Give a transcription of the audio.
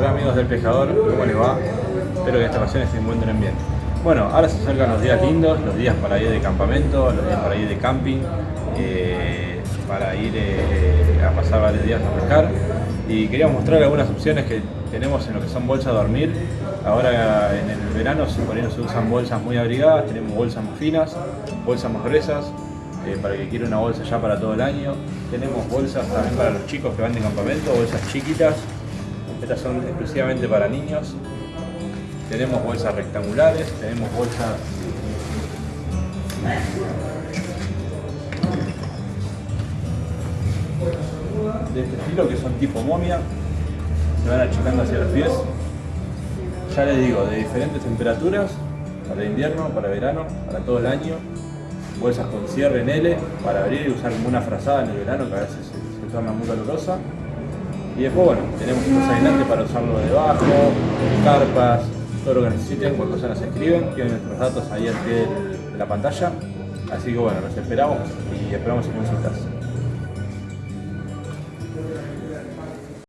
Hola amigos del pescador, ¿cómo les va? Espero que esta ocasión se encuentren bien. Bueno, ahora se acercan los días lindos, los días para ir de campamento, los días para ir de camping, eh, para ir eh, a pasar varios días a pescar. Y quería mostrar algunas opciones que tenemos en lo que son bolsas de dormir. Ahora en el verano se, por ahí se usan bolsas muy abrigadas, tenemos bolsas más finas, bolsas más gruesas, eh, para que quiera una bolsa ya para todo el año. Tenemos bolsas también para los chicos que van de campamento, bolsas chiquitas. Estas son exclusivamente para niños. Tenemos bolsas rectangulares, tenemos bolsas de este estilo que son tipo momia, se van achicando hacia los pies. Ya les digo, de diferentes temperaturas, para invierno, para verano, para todo el año. Bolsas con cierre en L para abrir y usar como una frazada en el verano que a veces se, se torna muy calurosa. Y después, bueno, tenemos estos aislantes para usarlo debajo, carpas, todo lo que necesiten, cuando se nos escriben, tienen nuestros datos ahí al pie la pantalla. Así que bueno, los esperamos y esperamos sus consultas.